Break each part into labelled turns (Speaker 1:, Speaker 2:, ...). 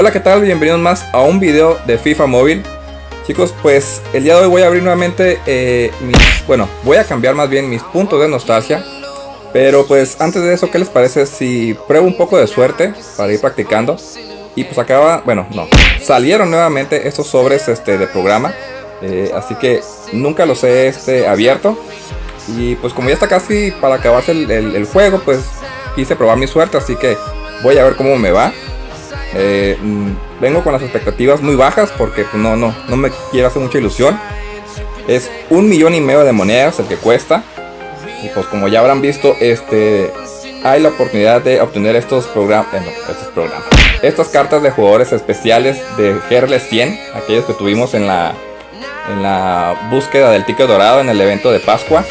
Speaker 1: Hola, ¿qué tal? Bienvenidos más a un video de FIFA Móvil. Chicos, pues el día de hoy voy a abrir nuevamente eh, mis... Bueno, voy a cambiar más bien mis puntos de nostalgia. Pero pues antes de eso, ¿qué les parece si pruebo un poco de suerte para ir practicando? Y pues acaba, bueno, no, salieron nuevamente estos sobres este, de programa. Eh, así que nunca los he este, abierto. Y pues como ya está casi para acabarse el juego, pues quise probar mi suerte. Así que voy a ver cómo me va. Eh, mm, vengo con las expectativas muy bajas porque pues, no, no, no me quiero hacer mucha ilusión. Es un millón y medio de monedas el que cuesta. Y pues como ya habrán visto, este hay la oportunidad de obtener estos programas, eh, estos programas, estas cartas de jugadores especiales de GRL 100, aquellos que tuvimos en la en la búsqueda del ticket dorado en el evento de Pascua.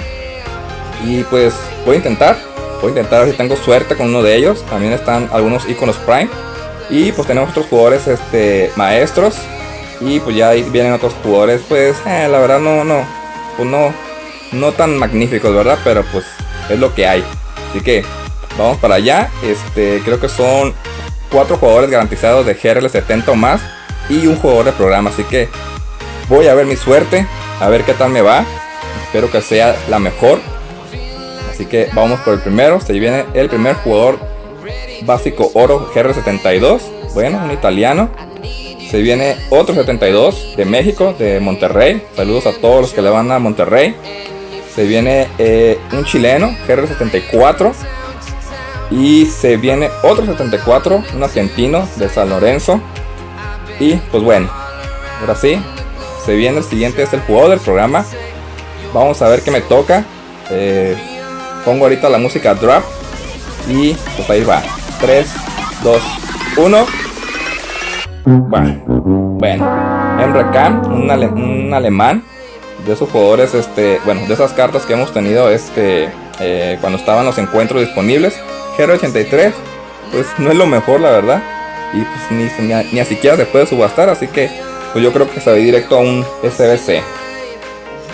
Speaker 1: Y pues voy a intentar, voy a intentar si tengo suerte con uno de ellos. También están algunos iconos Prime. Y pues tenemos otros jugadores este, maestros. Y pues ya ahí vienen otros jugadores, pues eh, la verdad no, no, pues no, no tan magníficos, ¿verdad? Pero pues es lo que hay. Así que vamos para allá. Este, creo que son cuatro jugadores garantizados de GRL 70 o más. Y un jugador de programa. Así que voy a ver mi suerte. A ver qué tal me va. Espero que sea la mejor. Así que vamos por el primero. Se viene el primer jugador básico oro GR72. Bueno, un italiano. Se viene otro 72 de México, de Monterrey. Saludos a todos los que le van a Monterrey. Se viene eh, un chileno, GR74. Y se viene otro 74, un argentino de San Lorenzo. Y pues bueno, ahora sí, se viene el siguiente, es el jugador del programa. Vamos a ver qué me toca. Eh, pongo ahorita la música drop. Y pues ahí va. 3, 2, 1. Bueno, bueno. Emre un, alemán. De esos jugadores, este, bueno, de esas cartas que hemos tenido este, eh, cuando estaban los encuentros disponibles. Hero 83, pues no es lo mejor, la verdad. Y pues ni, ni, ni siquiera se puede subastar, así que pues yo creo que se va directo a un SBC.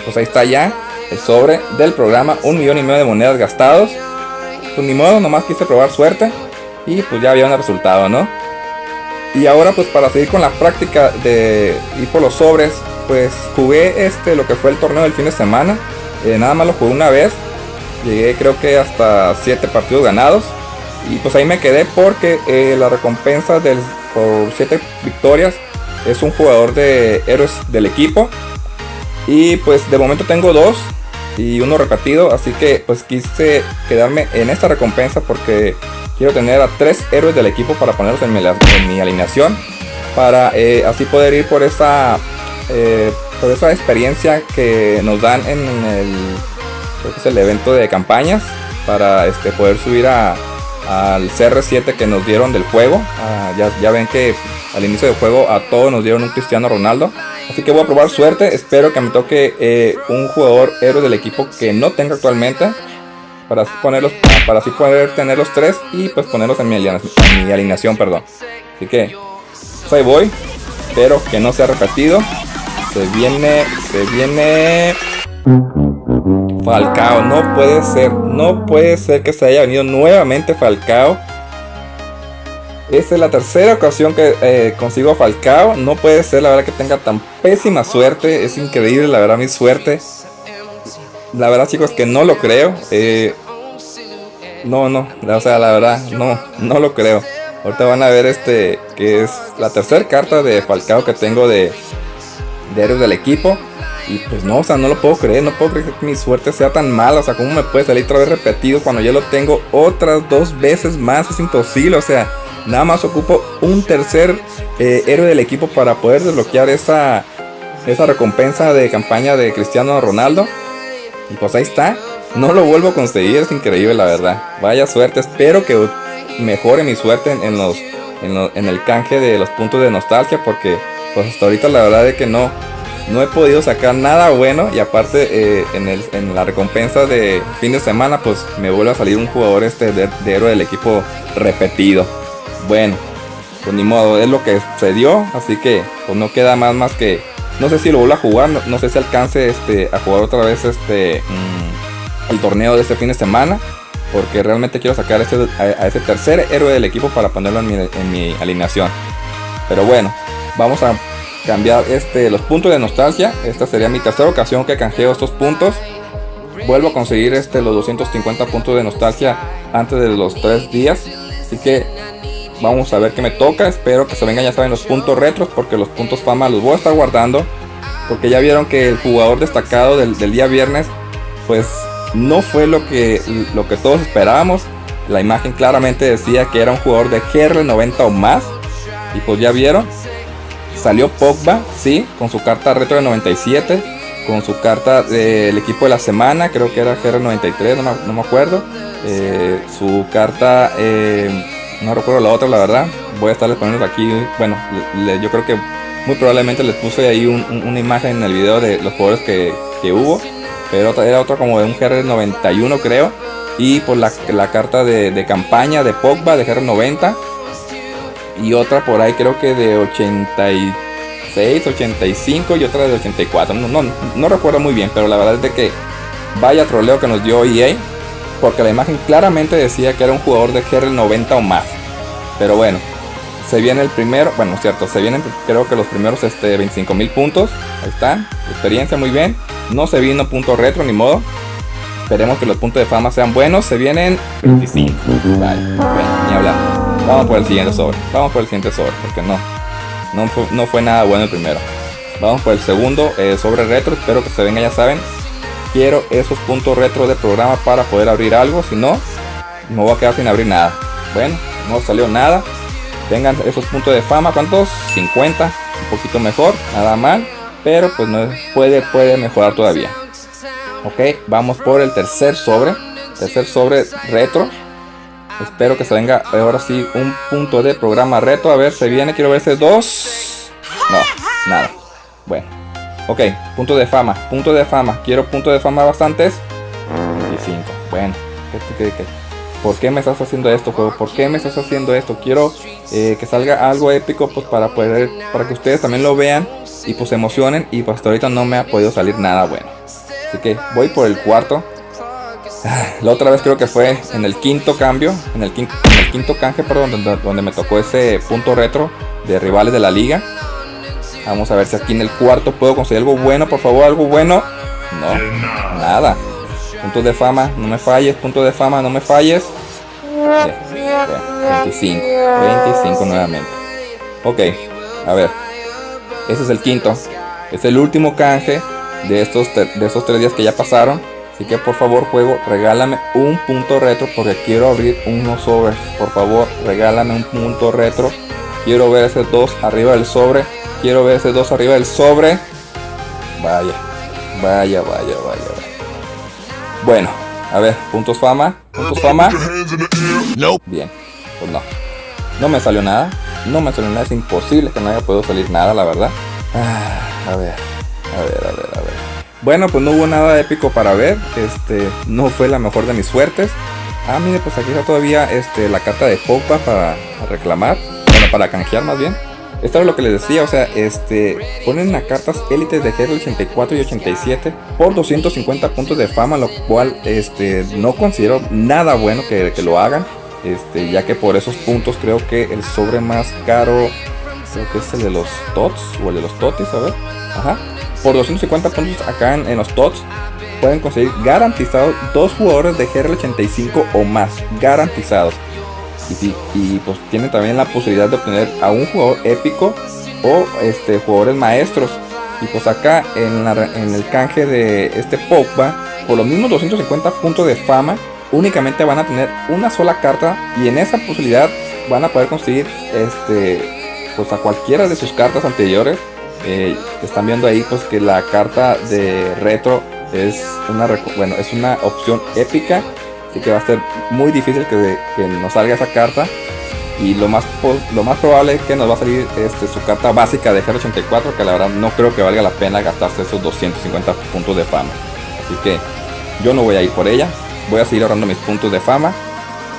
Speaker 1: Pues ahí está ya el sobre del programa, un millón y medio de monedas gastados. Pues ni modo, nomás quise probar suerte y pues ya había un resultado, ¿no? Y ahora pues para seguir con la práctica de ir por los sobres, pues jugué este lo que fue el torneo del fin de semana. Eh, nada más lo jugué una vez. Llegué creo que hasta 7 partidos ganados. Y pues ahí me quedé porque eh, la recompensa del, por 7 victorias es un jugador de héroes del equipo. Y pues de momento tengo dos y uno repetido. Así que pues quise quedarme en esta recompensa porque quiero tener a tres héroes del equipo para ponerlos en mi, alineación. Para eh, así poder ir por esa, eh, por esa experiencia que nos dan en el, es el evento de campañas. Para este, poder subir a, al CR7 que nos dieron del juego. Ah, ya, ya ven que al inicio del juego a todos nos dieron un Cristiano Ronaldo. Así que voy a probar suerte. Espero que me toque eh, un jugador héroe del equipo que no tenga actualmente. Para así, ponerlos, para así poder tener los tres y pues ponerlos en mi, alineación, mi alineación. Perdón. Así que pues ahí voy. Espero que no sea repetido. Se viene, se viene... Falcao, no puede ser, no puede ser que se haya venido nuevamente Falcao esta es la tercera ocasión que eh, consigo Falcao. No puede ser, la verdad, que tenga tan pésima suerte. Es increíble, la verdad, mi suerte. La verdad, chicos, que no lo creo. Eh, no, no, o sea, la verdad, no, no lo creo. Ahorita van a ver este, que es la tercera carta de Falcao que tengo de, de del equipo. Y pues no, o sea, no lo puedo creer, no puedo creer que mi suerte sea tan mala. O sea, ¿cómo me puede salir otra vez repetido cuando ya lo tengo otras dos veces más? Es imposible, o sea, Nada más ocupo un tercer eh, héroe del equipo para poder desbloquear esa, esa recompensa de campaña de Cristiano Ronaldo. Y pues ahí está. No lo vuelvo a conseguir, es increíble la verdad. Vaya suerte, espero que mejore mi suerte en, los, en, el canje de los puntos de nostalgia porque pues hasta ahorita la verdad es que no, no he podido sacar nada bueno y aparte eh, en, la recompensa de fin de semana pues me vuelve a salir un jugador este de, héroe del equipo repetido. Bueno, pues ni modo, es lo que se dio, así que pues no queda más más que no sé si lo vuelvo a jugar, no, sé si alcance este a jugar otra vez este mm, el torneo de este fin de semana, porque realmente quiero sacar a, ese tercer héroe del equipo para ponerlo en mi, alineación. Pero bueno, vamos a cambiar este, los puntos de nostalgia. Esta sería mi tercera ocasión que canjeo estos puntos. Vuelvo a conseguir este, los 250 puntos de nostalgia antes de los 3 días. Así que vamos a ver qué me toca. Espero que se vengan ya saben los puntos retros porque los puntos fama los voy a estar guardando. Porque ya vieron que el jugador destacado del, día viernes pues no fue lo que, lo que todos esperábamos. La imagen claramente decía que era un jugador de GR90 o más. Y pues ya vieron. Salió Pogba, sí, con su carta retro de 97. Con su carta del equipo de la semana, creo que era GR93, no me, acuerdo. Eh, su carta, eh, no recuerdo la otra, la verdad. Voy a estarles poniendo aquí, bueno, yo creo que muy probablemente les puse ahí una imagen en el video de los jugadores que, hubo. Pero era otra como de un GR91 creo. Y por la, carta de, de, campaña de Pogba de GR90 y otra por ahí creo que de 86, 85 y otra de 84. No, no, no recuerdo muy bien, pero la verdad es de que vaya troleo que nos dio EA. Porque la imagen claramente decía que era un jugador de GR 90 o más. Pero bueno, se viene el primero, bueno, cierto, se vienen creo que los primeros este, 25 mil puntos. Ahí están, experiencia muy bien. No se vino punto retro ni modo. Esperemos que los puntos de fama sean buenos. Se vienen 25. Vale, ni hablar. Vamos por el siguiente sobre. Vamos por el siguiente sobre, porque no. No fue, nada bueno el primero. Vamos por el segundo eh, sobre retro. Espero que se venga, ya saben. Quiero esos puntos retro de programa para poder abrir algo. Si no, me voy a quedar sin abrir nada. Bueno, no salió nada. Tengan esos puntos de fama. ¿Cuántos? 50. Un poquito mejor. Nada mal. Pero pues no puede, puede mejorar todavía. Ok, vamos por el tercer sobre. Tercer sobre retro. Espero que se venga ahora sí un punto de programa reto. A ver, se viene, quiero ver ese dos. No, nada. Bueno. Ok, punto de fama, punto de fama. Quiero punto de fama bastantes. 25. Bueno, por qué me estás haciendo esto, juego? ¿Por qué me estás haciendo esto? Quiero eh, que salga algo épico pues para poder, para que ustedes también lo vean y pues se emocionen. Y pues hasta ahorita no me ha podido salir nada bueno. Así que voy por el cuarto. La otra vez creo que fue en el quinto cambio, en el quinto, canje, perdón, donde, me tocó ese punto retro de rivales de la liga. Vamos a ver si aquí en el cuarto puedo conseguir algo bueno, por favor, algo bueno. No, nada. Puntos de fama, no me falles, punto de fama, no me falles. 25, 25 nuevamente. Ok, a ver. Ese es el quinto. Es el último canje de estos, de estos tres días que ya pasaron. Así que por favor juego, regálame un punto retro porque quiero abrir unos sobres. Por favor, regálame un punto retro. Quiero ver ese 2 arriba del sobre. Quiero ver ese 2 arriba del sobre. Vaya, vaya, vaya, vaya. Bueno, a ver, puntos fama. Puntos fama. Bien, pues no. No me salió nada. No me salió nada. Es imposible que no haya podido salir nada, la verdad. Ah, a ver, a ver, a ver, a ver. Bueno, pues no hubo nada épico para ver. Este, no fue la mejor de mis suertes. Ah, mire, pues aquí está todavía este, la carta de Pogba para reclamar. Bueno, para canjear más bien. Esto es lo que les decía, o sea, este, ponen a cartas élites de GR 84 y 87 por 250 puntos de fama, lo cual este, no considero nada bueno que, que lo hagan. Este, ya que por esos puntos creo que el sobre más caro, creo que es el de los TOTS o el de los TOTIS, a ver. Ajá por 250 puntos acá en, los TOTS pueden conseguir garantizados dos jugadores de GR85 o más, garantizados. Y, y pues tienen también la posibilidad de obtener a un jugador épico o este, jugadores maestros. Y pues acá en, en el canje de este Pogba, por los mismos 250 puntos de fama, únicamente van a tener una sola carta y en esa posibilidad van a poder conseguir este pues a cualquiera de sus cartas anteriores eh, están viendo ahí pues que la carta de retro es una bueno es una opción épica así que va a ser muy difícil que, que nos salga esa carta. Y lo más lo más probable es que nos va a salir este, su carta básica de GR84 que la verdad no creo que valga la pena gastarse esos 250 puntos de fama. Así que yo no voy a ir por ella voy a seguir ahorrando mis puntos de fama.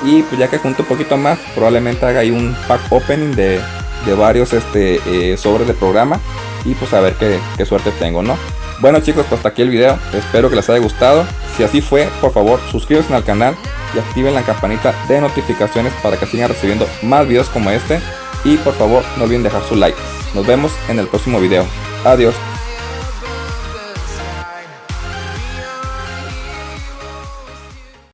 Speaker 1: Y pues ya que junto un poquito más probablemente haga ahí un pack opening de, de varios este, eh, sobres de programa y pues a ver qué, suerte tengo, ¿no? Bueno chicos, pues hasta aquí el video, espero que les haya gustado, si así fue, por favor suscríbanse al canal y activen la campanita de notificaciones para que sigan recibiendo más videos como este y por favor no olviden dejar su like. Nos vemos en el próximo video. Adiós.